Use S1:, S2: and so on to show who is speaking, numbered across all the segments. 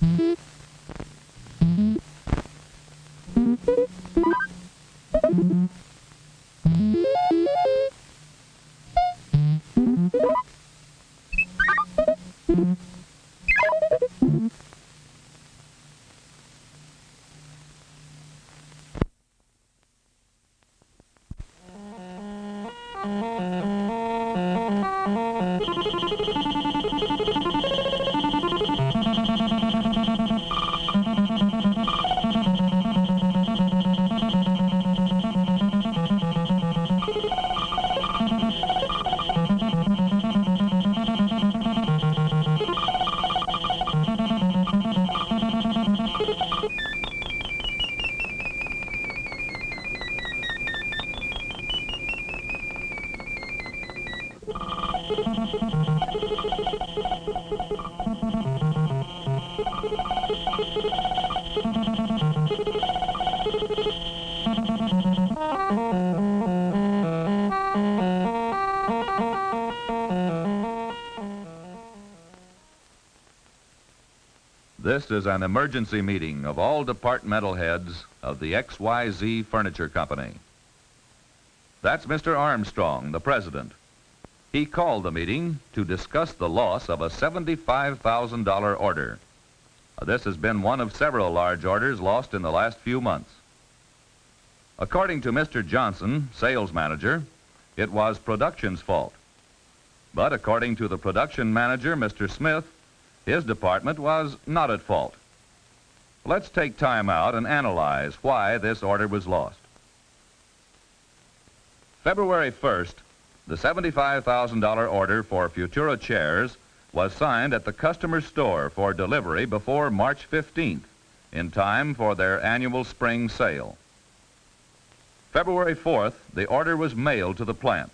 S1: Thank you. This is an emergency meeting of all departmental heads of the XYZ Furniture Company. That's Mr. Armstrong, the president. He called the meeting to discuss the loss of a $75,000 order. This has been one of several large orders lost in the last few months. According to Mr. Johnson, sales manager, it was production's fault. But according to the production manager, Mr. Smith, his department was not at fault. Let's take time out and analyze why this order was lost. February 1st, the $75,000 order for Futura chairs was signed at the customer's store for delivery before March 15th, in time for their annual spring sale. February 4th, the order was mailed to the plant.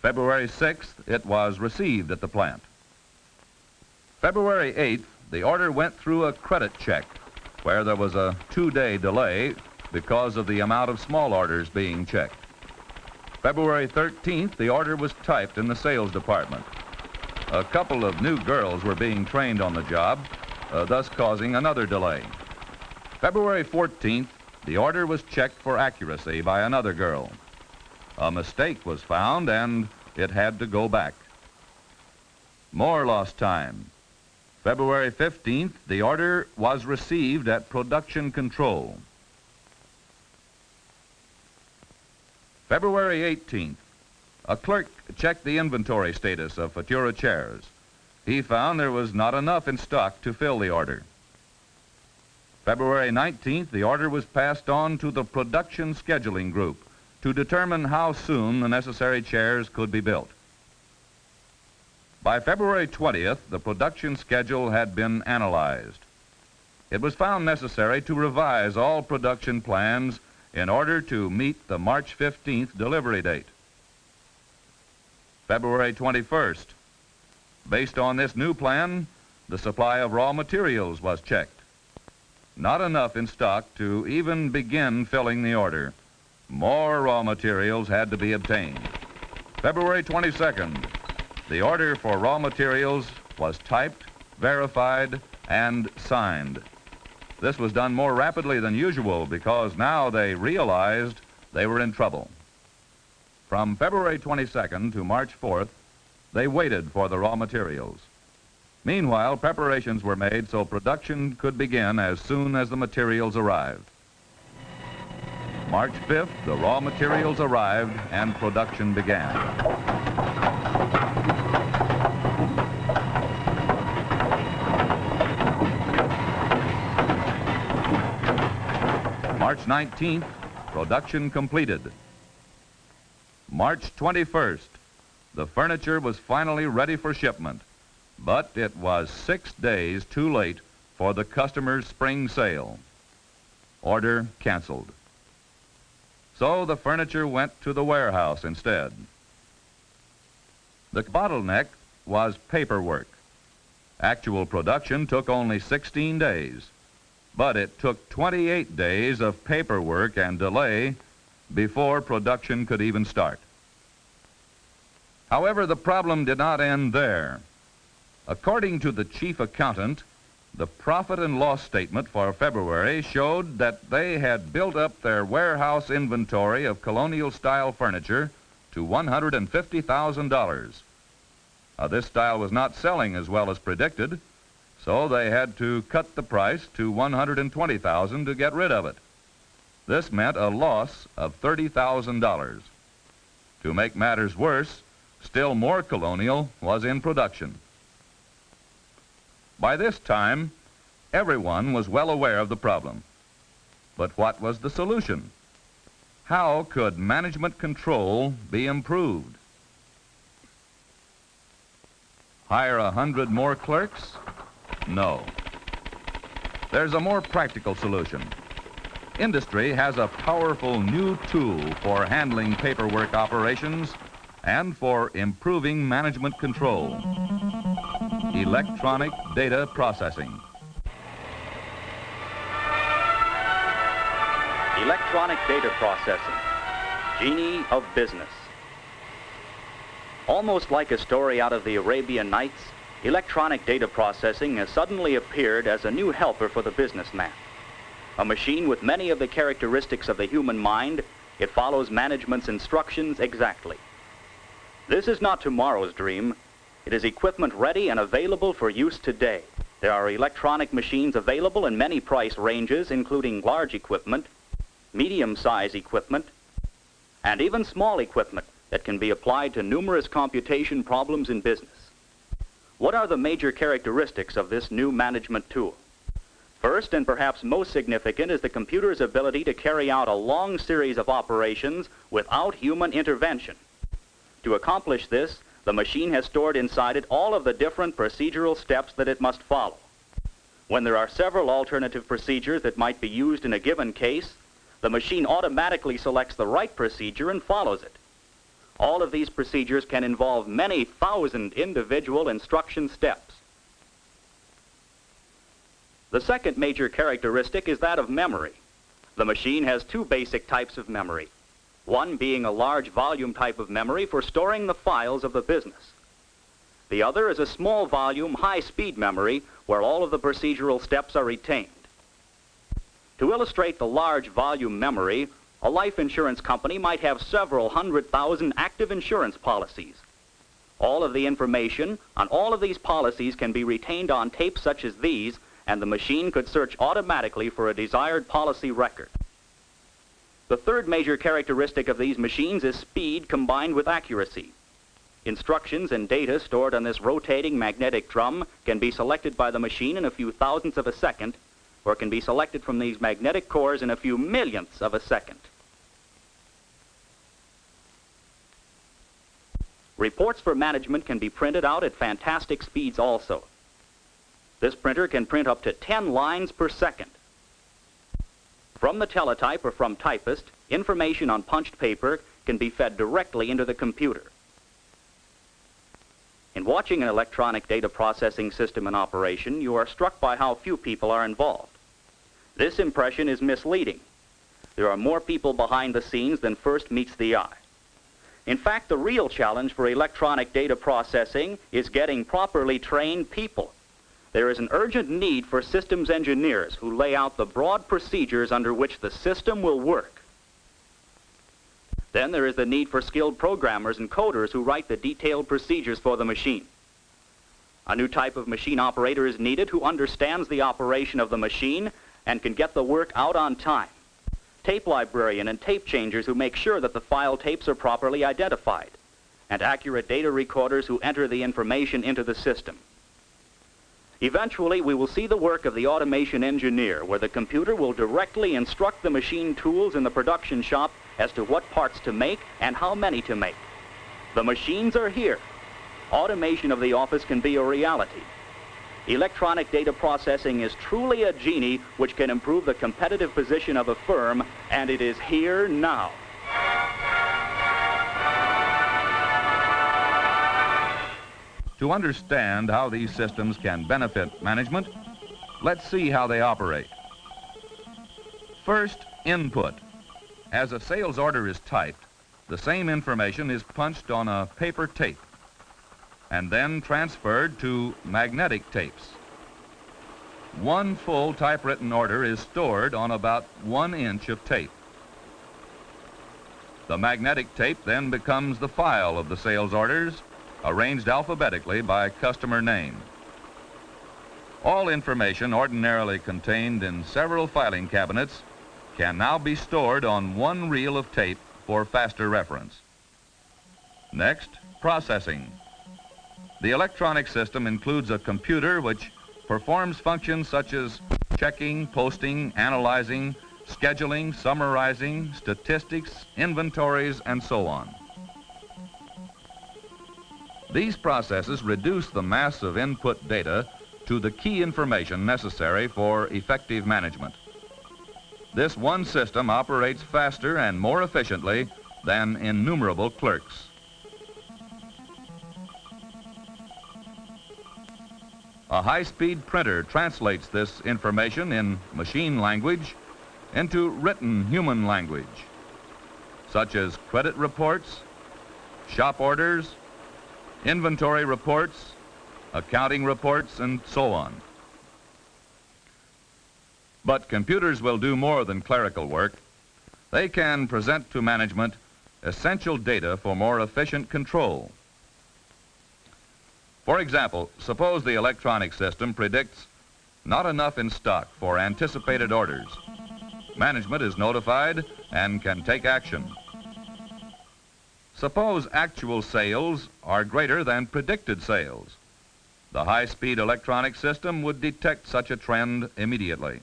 S1: February 6th, it was received at the plant. February 8th, the order went through a credit check where there was a two-day delay because of the amount of small orders being checked. February 13th, the order was typed in the sales department. A couple of new girls were being trained on the job, uh, thus causing another delay. February 14th, the order was checked for accuracy by another girl. A mistake was found and it had to go back. More lost time. February 15th, the order was received at production control. February 18th, a clerk checked the inventory status of Futura chairs. He found there was not enough in stock to fill the order. February 19th, the order was passed on to the production scheduling group to determine how soon the necessary chairs could be built. By February 20th, the production schedule had been analyzed. It was found necessary to revise all production plans in order to meet the March 15th delivery date. February 21st. Based on this new plan, the supply of raw materials was checked. Not enough in stock to even begin filling the order. More raw materials had to be obtained. February 22nd, the order for raw materials was typed, verified, and signed. This was done more rapidly than usual because now they realized they were in trouble. From February 22nd to March 4th, they waited for the raw materials. Meanwhile, preparations were made so production could begin as soon as the materials arrived. March 5th, the raw materials arrived and production began. March 19th, production completed. March 21st, the furniture was finally ready for shipment, but it was six days too late for the customer's spring sale. Order canceled. So the furniture went to the warehouse instead. The bottleneck was paperwork. Actual production took only 16 days but it took 28 days of paperwork and delay before production could even start. However, the problem did not end there. According to the chief accountant, The profit and loss statement for February showed that they had built up their warehouse inventory of colonial style furniture to $150,000. Uh, this style was not selling as well as predicted, so they had to cut the price to 120,000 to get rid of it. This meant a loss of $30,000. To make matters worse, still more colonial was in production. By this time, everyone was well aware of the problem. But what was the solution? How could management control be improved? Hire a hundred more clerks? No. There's a more practical solution. Industry has a powerful new tool for handling paperwork operations and for improving management control. Electronic data processing.
S2: Electronic data processing. Genie of business. Almost like a story out of the Arabian Nights, electronic data processing has suddenly appeared as a new helper for the businessman. A machine with many of the characteristics of the human mind, it follows management's instructions exactly. This is not tomorrow's dream. It is equipment ready and available for use today. There are electronic machines available in many price ranges, including large equipment, medium-size equipment, and even small equipment that can be applied to numerous computation problems in business. What are the major characteristics of this new management tool? First, and perhaps most significant, is the computer's ability to carry out a long series of operations without human intervention. To accomplish this, the machine has stored inside it all of the different procedural steps that it must follow. When there are several alternative procedures that might be used in a given case, the machine automatically selects the right procedure and follows it. All of these procedures can involve many thousand individual instruction steps. The second major characteristic is that of memory. The machine has two basic types of memory, one being a large volume type of memory for storing the files of the business. The other is a small volume, high-speed memory where all of the procedural steps are retained. To illustrate the large volume memory, a life insurance company might have several hundred thousand active insurance policies. All of the information on all of these policies can be retained on tapes such as these and the machine could search automatically for a desired policy record. The third major characteristic of these machines is speed combined with accuracy. Instructions and data stored on this rotating magnetic drum can be selected by the machine in a few thousandths of a second, or can be selected from these magnetic cores in a few millionths of a second. Reports for management can be printed out at fantastic speeds also. This printer can print up to 10 lines per second. From the teletype or from typist, information on punched paper can be fed directly into the computer. In watching an electronic data processing system in operation, you are struck by how few people are involved. This impression is misleading. There are more people behind the scenes than first meets the eye. In fact, the real challenge for electronic data processing is getting properly trained people there is an urgent need for systems engineers who lay out the broad procedures under which the system will work. Then there is the need for skilled programmers and coders who write the detailed procedures for the machine. A new type of machine operator is needed who understands the operation of the machine and can get the work out on time. Tape librarian and tape changers who make sure that the file tapes are properly identified. And accurate data recorders who enter the information into the system. Eventually, we will see the work of the automation engineer, where the computer will directly instruct the machine tools in the production shop as to what parts to make and how many to make. The machines are here. Automation of the office can be a reality. Electronic data processing is truly a genie which can improve the competitive position of a firm, and it is here now.
S1: To understand how these systems can benefit management, let's see how they operate. First, input. As a sales order is typed, the same information is punched on a paper tape and then transferred to magnetic tapes. one full typewritten order is stored on about one inch of tape. The magnetic tape then becomes the file of the sales orders, arranged alphabetically by customer name. All information ordinarily contained in several filing cabinets can now be stored on one reel of tape for faster reference. Next, processing. The electronic system includes a computer which performs functions such as checking, posting, analyzing, scheduling, summarizing, statistics, inventories, and so on. These processes reduce the mass of input data to the key information necessary for effective management. This one system operates faster and more efficiently than innumerable clerks. A high-speed printer translates this information in machine language into written human language, such as credit reports, shop orders, inventory reports, accounting reports, and so on. But computers will do more than clerical work. They can present to management essential data for more efficient control. For example, suppose the electronic system predicts not enough in stock for anticipated orders. Management is notified and can take action. Suppose actual sales are greater than predicted sales. The high-speed electronic system would detect such a trend immediately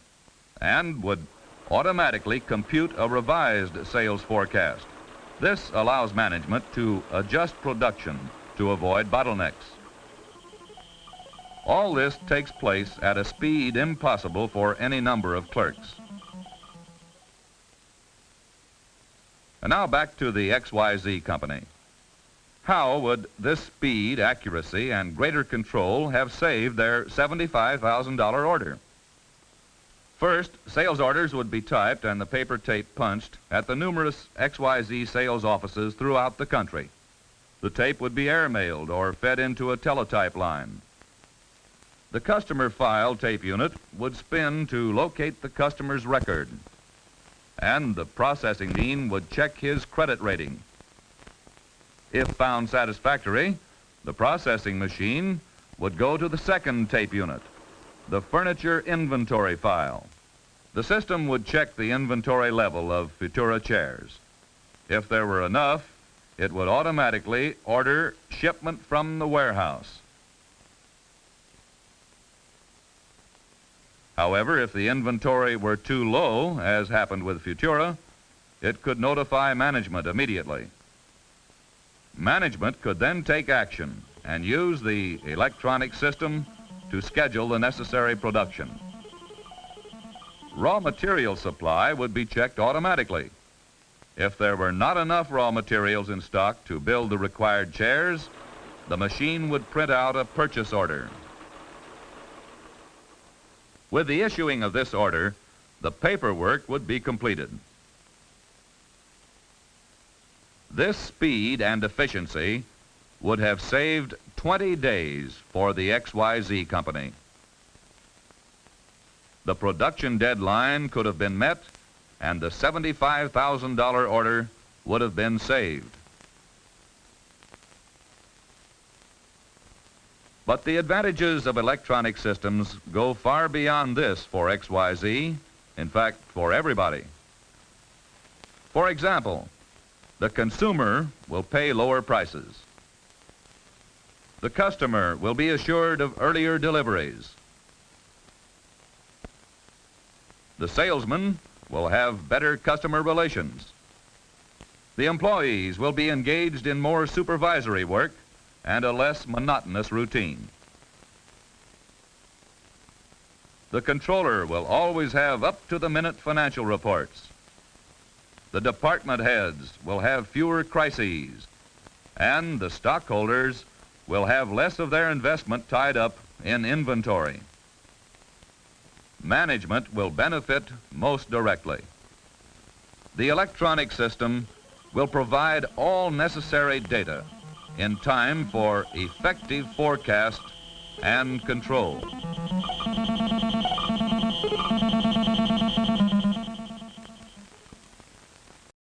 S1: and would automatically compute a revised sales forecast. This allows management to adjust production to avoid bottlenecks. All this takes place at a speed impossible for any number of clerks. And now back to the XYZ company. How would this speed, accuracy, and greater control have saved their $75,000 order? First, sales orders would be typed and the paper tape punched at the numerous XYZ sales offices throughout the country. The tape would be airmailed or fed into a teletype line. The customer file tape unit would spin to locate the customer's record and the processing dean would check his credit rating. If found satisfactory, the processing machine would go to the second tape unit, the furniture inventory file. The system would check the inventory level of Futura chairs. If there were enough, it would automatically order shipment from the warehouse. However, if the inventory were too low, as happened with Futura, it could notify management immediately. Management could then take action and use the electronic system to schedule the necessary production. Raw material supply would be checked automatically. If there were not enough raw materials in stock to build the required chairs, the machine would print out a purchase order. With the issuing of this order, the paperwork would be completed. This speed and efficiency would have saved 20 days for the XYZ company. The production deadline could have been met and the $75,000 order would have been saved. But the advantages of electronic systems go far beyond this for XYZ, in fact, for everybody. For example, the consumer will pay lower prices. The customer will be assured of earlier deliveries. The salesman will have better customer relations. The employees will be engaged in more supervisory work and a less monotonous routine. The controller will always have up-to-the-minute financial reports. The department heads will have fewer crises, and the stockholders will have less of their investment tied up in inventory. Management will benefit most directly. The electronic system will provide all necessary data in time for effective forecast and control.